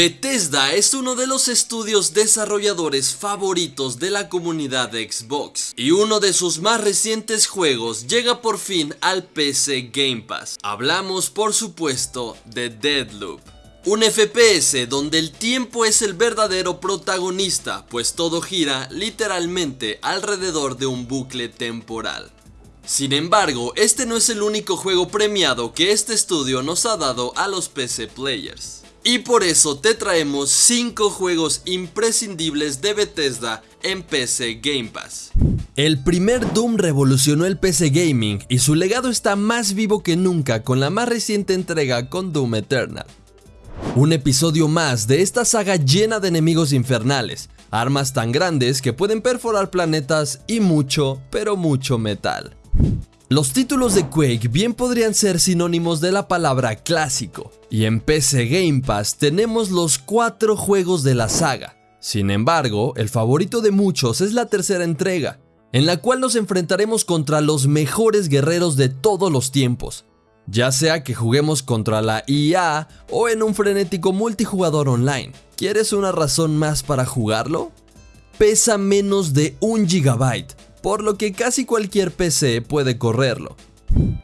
Bethesda es uno de los estudios desarrolladores favoritos de la comunidad de Xbox y uno de sus más recientes juegos llega por fin al PC Game Pass. Hablamos por supuesto de Deadloop. Un FPS donde el tiempo es el verdadero protagonista, pues todo gira literalmente alrededor de un bucle temporal. Sin embargo, este no es el único juego premiado que este estudio nos ha dado a los PC players. Y por eso te traemos 5 juegos imprescindibles de Bethesda en PC Game Pass. El primer Doom revolucionó el PC Gaming y su legado está más vivo que nunca con la más reciente entrega con Doom Eternal. Un episodio más de esta saga llena de enemigos infernales, armas tan grandes que pueden perforar planetas y mucho, pero mucho metal. Los títulos de Quake bien podrían ser sinónimos de la palabra clásico, y en PC Game Pass tenemos los cuatro juegos de la saga. Sin embargo, el favorito de muchos es la tercera entrega, en la cual nos enfrentaremos contra los mejores guerreros de todos los tiempos, ya sea que juguemos contra la IA o en un frenético multijugador online. ¿Quieres una razón más para jugarlo? Pesa menos de un gigabyte por lo que casi cualquier PC puede correrlo.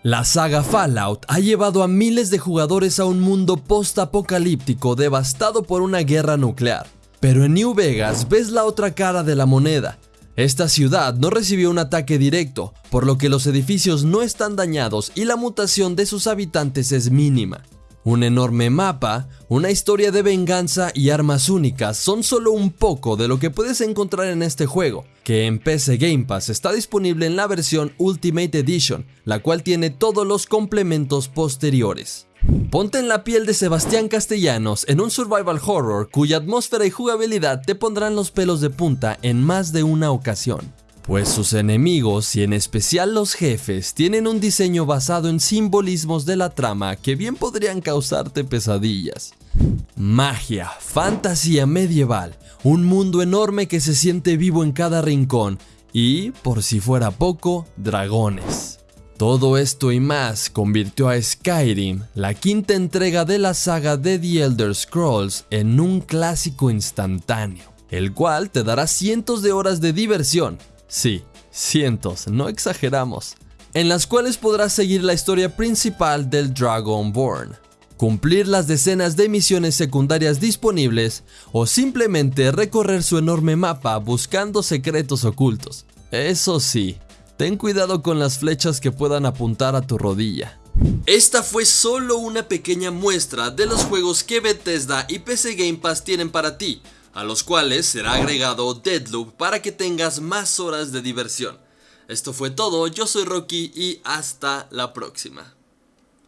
La saga Fallout ha llevado a miles de jugadores a un mundo post-apocalíptico devastado por una guerra nuclear. Pero en New Vegas ves la otra cara de la moneda. Esta ciudad no recibió un ataque directo, por lo que los edificios no están dañados y la mutación de sus habitantes es mínima. Un enorme mapa, una historia de venganza y armas únicas son solo un poco de lo que puedes encontrar en este juego, que en PC Game Pass está disponible en la versión Ultimate Edition, la cual tiene todos los complementos posteriores. Ponte en la piel de Sebastián Castellanos en un survival horror cuya atmósfera y jugabilidad te pondrán los pelos de punta en más de una ocasión pues sus enemigos y en especial los jefes tienen un diseño basado en simbolismos de la trama que bien podrían causarte pesadillas. Magia, fantasía medieval, un mundo enorme que se siente vivo en cada rincón y, por si fuera poco, dragones. Todo esto y más convirtió a Skyrim, la quinta entrega de la saga de The Elder Scrolls, en un clásico instantáneo, el cual te dará cientos de horas de diversión, Sí, cientos, no exageramos, en las cuales podrás seguir la historia principal del Dragonborn, cumplir las decenas de misiones secundarias disponibles o simplemente recorrer su enorme mapa buscando secretos ocultos. Eso sí, ten cuidado con las flechas que puedan apuntar a tu rodilla. Esta fue solo una pequeña muestra de los juegos que Bethesda y PC Game Pass tienen para ti, a los cuales será agregado Deadloop para que tengas más horas de diversión. Esto fue todo, yo soy Rocky y hasta la próxima.